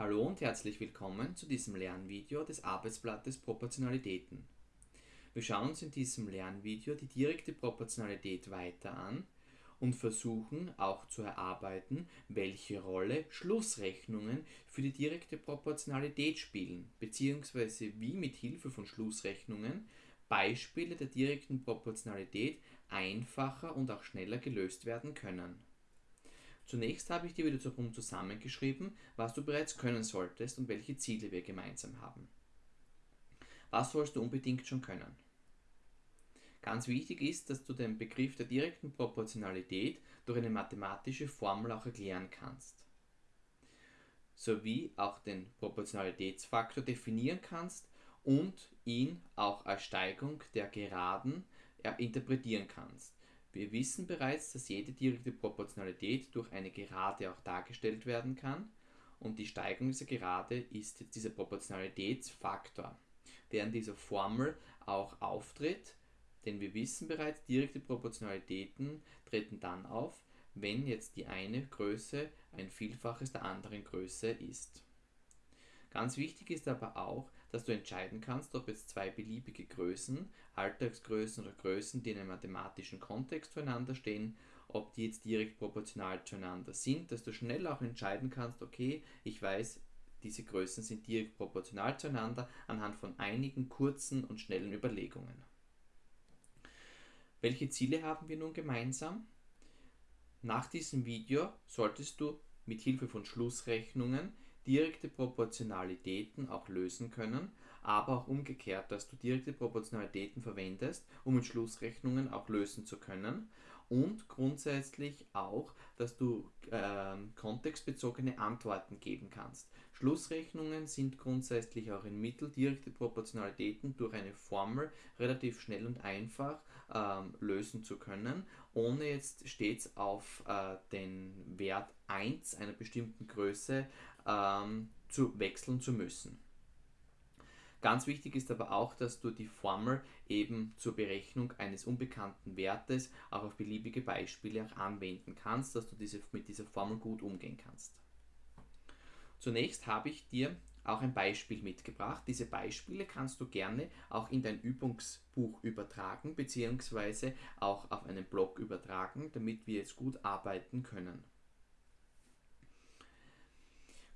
Hallo und herzlich willkommen zu diesem Lernvideo des Arbeitsblattes Proportionalitäten. Wir schauen uns in diesem Lernvideo die direkte Proportionalität weiter an und versuchen auch zu erarbeiten, welche Rolle Schlussrechnungen für die direkte Proportionalität spielen, beziehungsweise wie mit Hilfe von Schlussrechnungen Beispiele der direkten Proportionalität einfacher und auch schneller gelöst werden können. Zunächst habe ich dir wieder darum zusammengeschrieben, was du bereits können solltest und welche Ziele wir gemeinsam haben. Was sollst du unbedingt schon können? Ganz wichtig ist, dass du den Begriff der direkten Proportionalität durch eine mathematische Formel auch erklären kannst. Sowie auch den Proportionalitätsfaktor definieren kannst und ihn auch als Steigung der Geraden interpretieren kannst. Wir wissen bereits, dass jede direkte Proportionalität durch eine Gerade auch dargestellt werden kann und die Steigung dieser Gerade ist dieser Proportionalitätsfaktor, der in dieser Formel auch auftritt, denn wir wissen bereits, direkte Proportionalitäten treten dann auf, wenn jetzt die eine Größe ein Vielfaches der anderen Größe ist. Ganz wichtig ist aber auch, dass du entscheiden kannst, ob jetzt zwei beliebige Größen, Alltagsgrößen oder Größen, die in einem mathematischen Kontext zueinander stehen, ob die jetzt direkt proportional zueinander sind, dass du schnell auch entscheiden kannst, okay, ich weiß, diese Größen sind direkt proportional zueinander anhand von einigen kurzen und schnellen Überlegungen. Welche Ziele haben wir nun gemeinsam? Nach diesem Video solltest du mit Hilfe von Schlussrechnungen direkte Proportionalitäten auch lösen können, aber auch umgekehrt, dass du direkte Proportionalitäten verwendest, um mit Schlussrechnungen auch lösen zu können und grundsätzlich auch, dass du äh, kontextbezogene Antworten geben kannst. Schlussrechnungen sind grundsätzlich auch ein Mittel, direkte Proportionalitäten durch eine Formel relativ schnell und einfach ähm, lösen zu können, ohne jetzt stets auf äh, den Wert 1 einer bestimmten Größe ähm, zu wechseln zu müssen. Ganz wichtig ist aber auch, dass du die Formel eben zur Berechnung eines unbekannten Wertes auch auf beliebige Beispiele auch anwenden kannst, dass du diese, mit dieser Formel gut umgehen kannst. Zunächst habe ich dir auch ein Beispiel mitgebracht. Diese Beispiele kannst du gerne auch in dein Übungsbuch übertragen, beziehungsweise auch auf einen Blog übertragen, damit wir jetzt gut arbeiten können.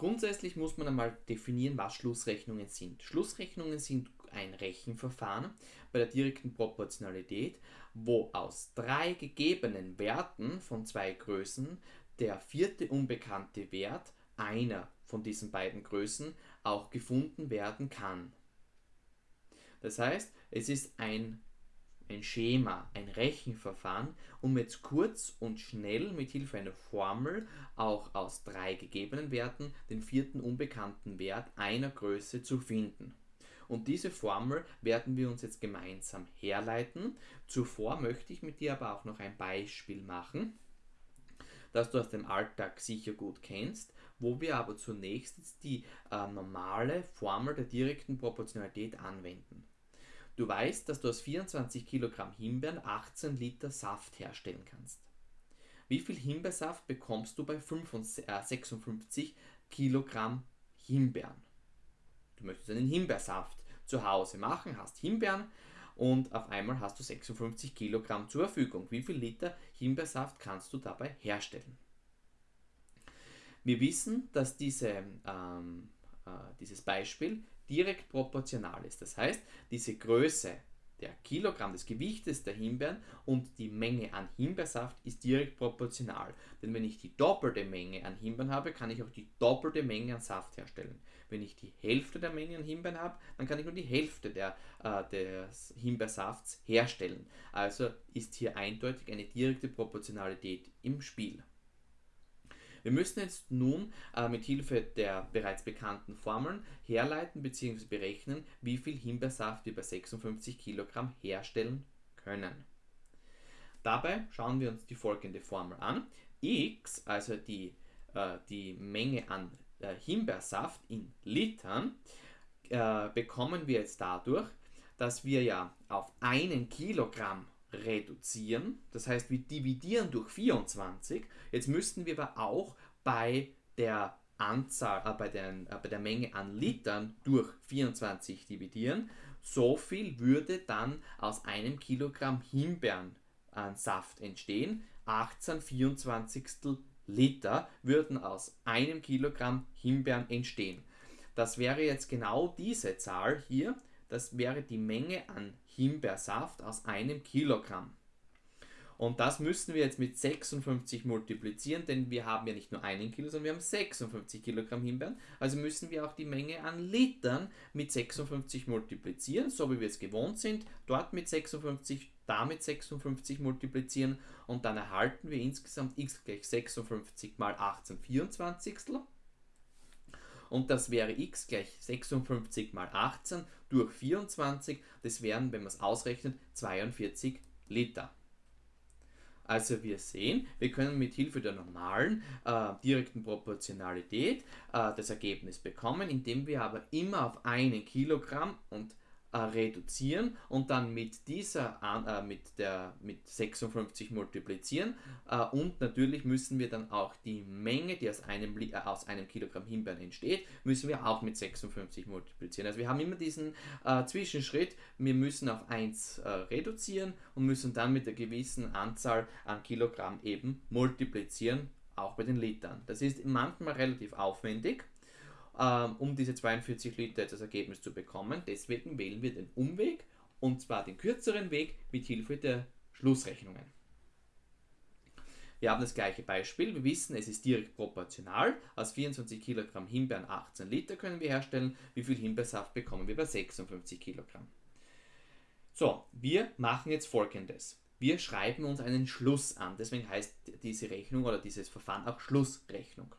Grundsätzlich muss man einmal definieren, was Schlussrechnungen sind. Schlussrechnungen sind ein Rechenverfahren bei der direkten Proportionalität, wo aus drei gegebenen Werten von zwei Größen der vierte unbekannte Wert einer von diesen beiden Größen auch gefunden werden kann. Das heißt, es ist ein ein Schema, ein Rechenverfahren, um jetzt kurz und schnell mit Hilfe einer Formel auch aus drei gegebenen Werten den vierten unbekannten Wert einer Größe zu finden. Und diese Formel werden wir uns jetzt gemeinsam herleiten. Zuvor möchte ich mit dir aber auch noch ein Beispiel machen, das du aus dem Alltag sicher gut kennst, wo wir aber zunächst die äh, normale Formel der direkten Proportionalität anwenden. Du weißt, dass du aus 24 Kilogramm Himbeeren 18 Liter Saft herstellen kannst. Wie viel Himbeersaft bekommst du bei 56 Kilogramm Himbeeren? Du möchtest einen Himbeersaft zu Hause machen, hast Himbeeren und auf einmal hast du 56 Kilogramm zur Verfügung. Wie viel Liter Himbeersaft kannst du dabei herstellen? Wir wissen, dass diese, ähm, äh, dieses Beispiel direkt proportional ist. Das heißt, diese Größe der Kilogramm des Gewichtes der Himbeeren und die Menge an Himbeersaft ist direkt proportional. Denn wenn ich die doppelte Menge an Himbeeren habe, kann ich auch die doppelte Menge an Saft herstellen. Wenn ich die Hälfte der Menge an Himbeeren habe, dann kann ich nur die Hälfte der, äh, des Himbeersafts herstellen. Also ist hier eindeutig eine direkte Proportionalität im Spiel. Wir müssen jetzt nun äh, mit Hilfe der bereits bekannten Formeln herleiten bzw. berechnen, wie viel Himbeersaft wir bei 56 Kilogramm herstellen können. Dabei schauen wir uns die folgende Formel an. x, also die, äh, die Menge an äh, Himbeersaft in Litern, äh, bekommen wir jetzt dadurch, dass wir ja auf einen Kilogramm reduzieren. Das heißt, wir dividieren durch 24. Jetzt müssten wir aber auch bei der Anzahl, äh, bei, den, äh, bei der Menge an Litern durch 24 dividieren, so viel würde dann aus einem Kilogramm Himbeerensaft entstehen. 18 24 Liter würden aus einem Kilogramm Himbeeren entstehen. Das wäre jetzt genau diese Zahl hier. Das wäre die Menge an Himbeersaft aus einem Kilogramm. Und das müssen wir jetzt mit 56 multiplizieren, denn wir haben ja nicht nur einen Kilo, sondern wir haben 56 Kilogramm Himbeeren. Also müssen wir auch die Menge an Litern mit 56 multiplizieren, so wie wir es gewohnt sind. Dort mit 56, damit 56 multiplizieren und dann erhalten wir insgesamt x gleich 56 mal 18 24. Und das wäre x gleich 56 mal 18 durch 24. Das wären, wenn man es ausrechnet, 42 Liter. Also wir sehen, wir können mit Hilfe der normalen äh, direkten Proportionalität äh, das Ergebnis bekommen, indem wir aber immer auf einen Kilogramm und äh, reduzieren und dann mit dieser äh, mit der mit 56 multiplizieren äh, und natürlich müssen wir dann auch die Menge, die aus einem äh, aus einem Kilogramm Himbeeren entsteht, müssen wir auch mit 56 multiplizieren. Also wir haben immer diesen äh, Zwischenschritt, wir müssen auf 1 äh, reduzieren und müssen dann mit einer gewissen Anzahl an Kilogramm eben multiplizieren, auch bei den Litern. Das ist manchmal relativ aufwendig ähm, um diese 42 Liter als Ergebnis zu bekommen. Deswegen wählen wir den Umweg und zwar den kürzeren Weg mit Hilfe der Schlussrechnungen. Wir haben das gleiche Beispiel. Wir wissen, es ist direkt proportional. Aus 24 Kilogramm Himbeeren 18 Liter können wir herstellen. Wie viel Himbeersaft bekommen wir bei 56 Kilogramm? So, wir machen jetzt folgendes. Wir schreiben uns einen Schluss an. Deswegen heißt diese Rechnung oder dieses Verfahren auch Schlussrechnung.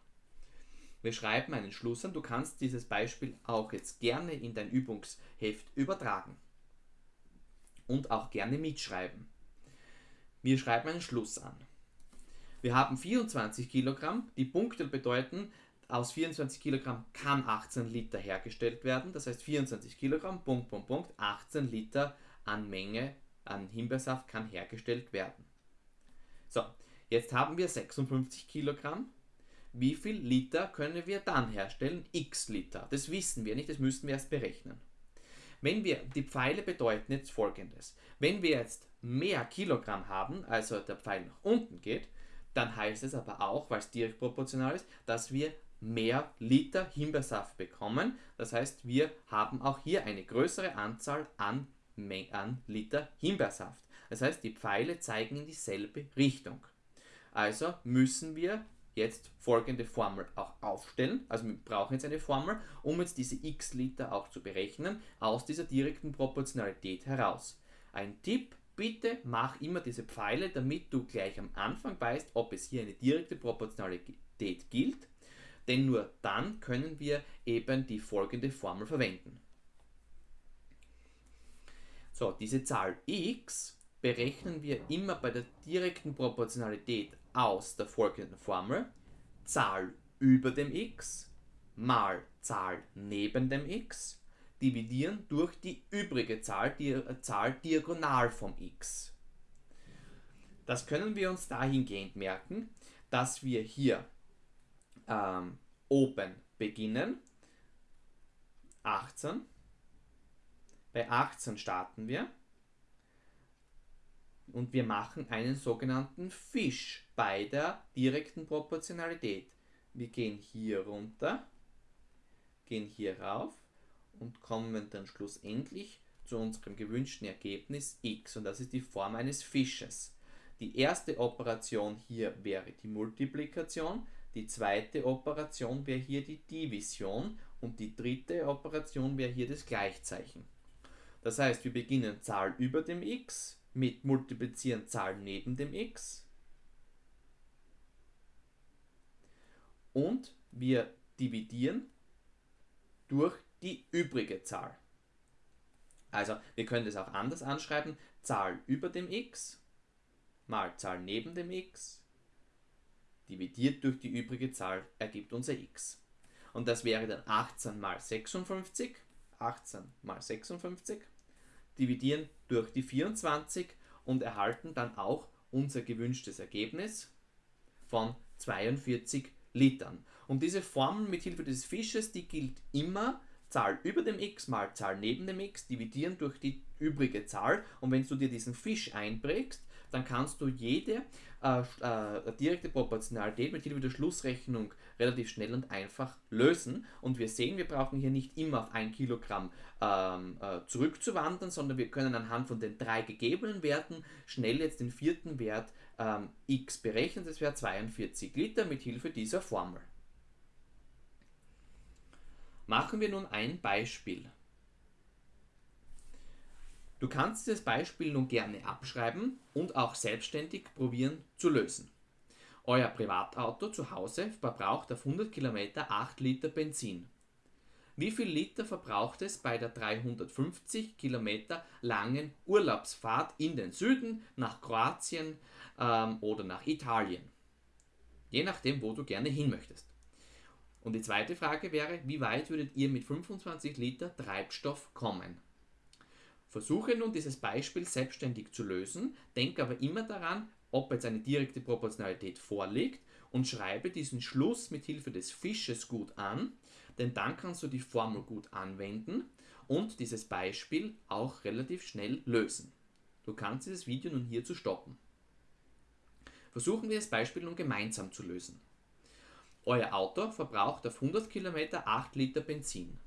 Wir schreiben einen Schluss an. Du kannst dieses Beispiel auch jetzt gerne in dein Übungsheft übertragen. Und auch gerne mitschreiben. Wir schreiben einen Schluss an. Wir haben 24 Kilogramm. Die Punkte bedeuten, aus 24 Kilogramm kann 18 Liter hergestellt werden. Das heißt 24 Kilogramm, Punkt, Punkt, Punkt, 18 Liter an Menge an Himbeersaft kann hergestellt werden. So, jetzt haben wir 56 Kilogramm wie viel Liter können wir dann herstellen? X Liter. Das wissen wir nicht, das müssen wir erst berechnen. Wenn wir, die Pfeile bedeuten jetzt folgendes. Wenn wir jetzt mehr Kilogramm haben, also der Pfeil nach unten geht, dann heißt es aber auch, weil es direkt proportional ist, dass wir mehr Liter Himbeersaft bekommen. Das heißt, wir haben auch hier eine größere Anzahl an, an Liter Himbeersaft. Das heißt, die Pfeile zeigen in dieselbe Richtung. Also müssen wir jetzt folgende Formel auch aufstellen. Also wir brauchen jetzt eine Formel, um jetzt diese x Liter auch zu berechnen, aus dieser direkten Proportionalität heraus. Ein Tipp, bitte mach immer diese Pfeile, damit du gleich am Anfang weißt, ob es hier eine direkte Proportionalität gilt, denn nur dann können wir eben die folgende Formel verwenden. So, diese Zahl x berechnen wir immer bei der direkten Proportionalität aus der folgenden Formel Zahl über dem x mal Zahl neben dem x dividieren durch die übrige Zahl, die äh, Zahl diagonal vom x. Das können wir uns dahingehend merken, dass wir hier ähm, oben beginnen, 18. Bei 18 starten wir und wir machen einen sogenannten Fisch bei der direkten Proportionalität. Wir gehen hier runter, gehen hier rauf und kommen dann schlussendlich zu unserem gewünschten Ergebnis x und das ist die Form eines Fisches. Die erste Operation hier wäre die Multiplikation, die zweite Operation wäre hier die Division und die dritte Operation wäre hier das Gleichzeichen. Das heißt, wir beginnen Zahl über dem x, mit multiplizieren Zahl neben dem x und wir dividieren durch die übrige Zahl. Also wir können das auch anders anschreiben, Zahl über dem x mal Zahl neben dem x dividiert durch die übrige Zahl ergibt unser x. Und das wäre dann 18 mal 56, 18 mal 56 dividieren durch die 24 und erhalten dann auch unser gewünschtes Ergebnis von 42 Litern. Und diese Formel mit Hilfe des Fisches, die gilt immer Zahl über dem x mal Zahl neben dem x dividieren durch die übrige Zahl. Und wenn du dir diesen Fisch einprägst, dann kannst du jede äh, äh, direkte Proportionalität mit Hilfe der Schlussrechnung relativ schnell und einfach lösen. Und wir sehen, wir brauchen hier nicht immer auf ein Kilogramm ähm, äh, zurückzuwandern, sondern wir können anhand von den drei gegebenen Werten schnell jetzt den vierten Wert ähm, x berechnen. Das wäre 42 Liter mit Hilfe dieser Formel. Machen wir nun ein Beispiel. Du kannst dieses Beispiel nun gerne abschreiben und auch selbstständig probieren zu lösen. Euer Privatauto zu Hause verbraucht auf 100 Kilometer 8 Liter Benzin. Wie viel Liter verbraucht es bei der 350 Kilometer langen Urlaubsfahrt in den Süden, nach Kroatien ähm, oder nach Italien? Je nachdem, wo du gerne hin möchtest. Und die zweite Frage wäre, wie weit würdet ihr mit 25 Liter Treibstoff kommen? Versuche nun dieses Beispiel selbstständig zu lösen, denke aber immer daran, ob jetzt eine direkte Proportionalität vorliegt und schreibe diesen Schluss mit Hilfe des Fisches gut an, denn dann kannst du die Formel gut anwenden und dieses Beispiel auch relativ schnell lösen. Du kannst dieses Video nun hier zu stoppen. Versuchen wir das Beispiel nun gemeinsam zu lösen. Euer Auto verbraucht auf 100 Kilometer 8 Liter Benzin.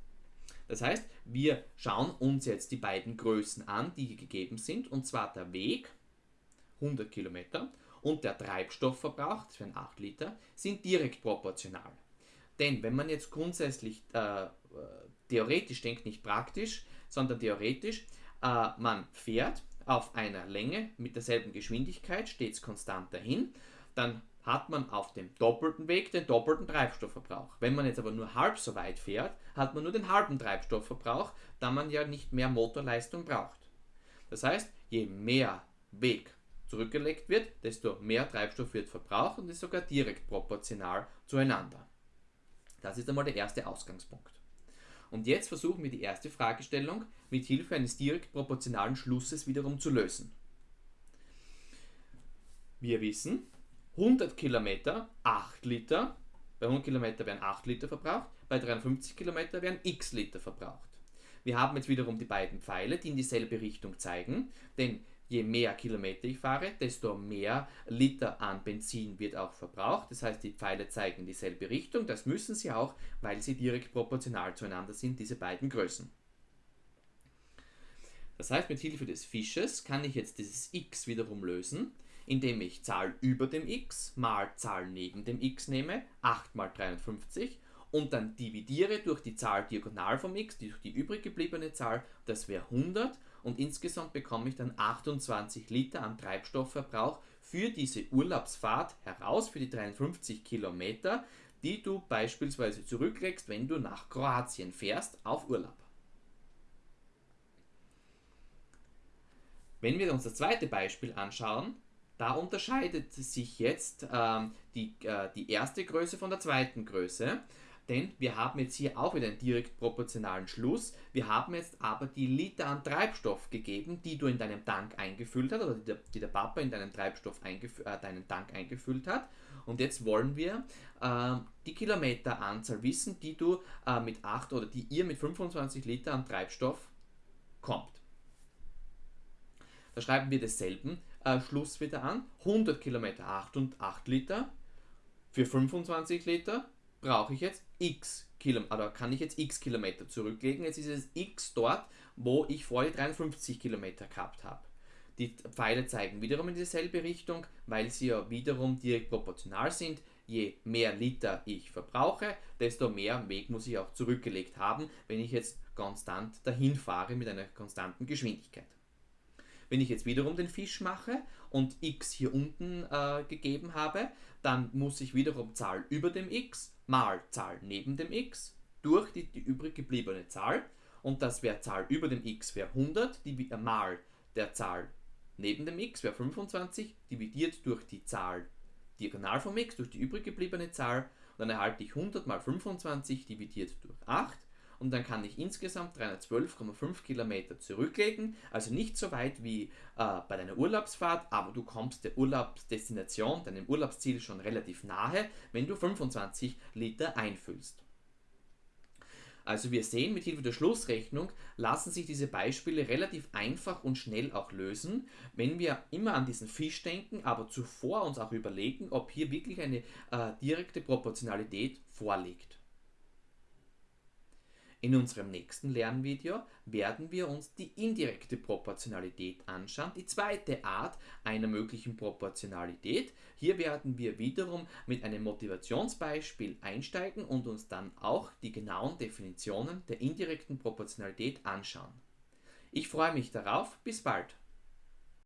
Das heißt, wir schauen uns jetzt die beiden Größen an, die hier gegeben sind, und zwar der Weg, 100 Kilometer, und der Treibstoffverbrauch, das wären 8 Liter, sind direkt proportional. Denn wenn man jetzt grundsätzlich äh, theoretisch denkt, nicht praktisch, sondern theoretisch, äh, man fährt auf einer Länge mit derselben Geschwindigkeit, stets konstant dahin, dann hat man auf dem doppelten Weg den doppelten Treibstoffverbrauch. Wenn man jetzt aber nur halb so weit fährt, hat man nur den halben Treibstoffverbrauch, da man ja nicht mehr Motorleistung braucht. Das heißt, je mehr Weg zurückgelegt wird, desto mehr Treibstoff wird verbraucht und ist sogar direkt proportional zueinander. Das ist einmal der erste Ausgangspunkt. Und jetzt versuchen wir die erste Fragestellung mit Hilfe eines direkt proportionalen Schlusses wiederum zu lösen. Wir wissen, 100 Kilometer 8 Liter, bei 100 Kilometer werden 8 Liter verbraucht, bei 53 Kilometer werden x Liter verbraucht. Wir haben jetzt wiederum die beiden Pfeile, die in dieselbe Richtung zeigen, denn je mehr Kilometer ich fahre, desto mehr Liter an Benzin wird auch verbraucht. Das heißt, die Pfeile zeigen in dieselbe Richtung. Das müssen sie auch, weil sie direkt proportional zueinander sind, diese beiden Größen. Das heißt, mit Hilfe des Fisches kann ich jetzt dieses x wiederum lösen indem ich Zahl über dem x mal Zahl neben dem x nehme, 8 mal 53, und dann dividiere durch die Zahl diagonal vom x, durch die übrig gebliebene Zahl, das wäre 100, und insgesamt bekomme ich dann 28 Liter an Treibstoffverbrauch für diese Urlaubsfahrt heraus, für die 53 Kilometer, die du beispielsweise zurücklegst, wenn du nach Kroatien fährst auf Urlaub. Wenn wir uns das zweite Beispiel anschauen, da unterscheidet sich jetzt ähm, die, äh, die erste Größe von der zweiten Größe, denn wir haben jetzt hier auch wieder einen direkt proportionalen Schluss. Wir haben jetzt aber die Liter an Treibstoff gegeben, die du in deinem Tank eingefüllt hast, oder die der, die der Papa in deinen Treibstoff äh, deinen Tank eingefüllt hat. Und jetzt wollen wir äh, die Kilometeranzahl wissen, die du äh, mit 8 oder die ihr mit 25 Liter an Treibstoff kommt. Da schreiben wir desselben äh, Schluss wieder an. 100 Kilometer 8 und 8 Liter. Für 25 Liter brauche ich jetzt x Kilometer, kann ich jetzt x Kilometer zurücklegen. Jetzt ist es x dort, wo ich vorher 53 Kilometer gehabt habe. Die Pfeile zeigen wiederum in dieselbe Richtung, weil sie ja wiederum direkt proportional sind. Je mehr Liter ich verbrauche, desto mehr Weg muss ich auch zurückgelegt haben, wenn ich jetzt konstant dahin fahre mit einer konstanten Geschwindigkeit. Wenn ich jetzt wiederum den Fisch mache und x hier unten äh, gegeben habe, dann muss ich wiederum Zahl über dem x mal Zahl neben dem x durch die, die übrig gebliebene Zahl. Und das wäre Zahl über dem x wäre 100 die, mal der Zahl neben dem x wäre 25 dividiert durch die Zahl diagonal vom x durch die übrig gebliebene Zahl. Und dann erhalte ich 100 mal 25 dividiert durch 8 und dann kann ich insgesamt 312,5 Kilometer zurücklegen. Also nicht so weit wie äh, bei deiner Urlaubsfahrt, aber du kommst der Urlaubsdestination, deinem Urlaubsziel schon relativ nahe, wenn du 25 Liter einfüllst. Also wir sehen, mit Hilfe der Schlussrechnung lassen sich diese Beispiele relativ einfach und schnell auch lösen, wenn wir immer an diesen Fisch denken, aber zuvor uns auch überlegen, ob hier wirklich eine äh, direkte Proportionalität vorliegt. In unserem nächsten Lernvideo werden wir uns die indirekte Proportionalität anschauen, die zweite Art einer möglichen Proportionalität. Hier werden wir wiederum mit einem Motivationsbeispiel einsteigen und uns dann auch die genauen Definitionen der indirekten Proportionalität anschauen. Ich freue mich darauf, bis bald.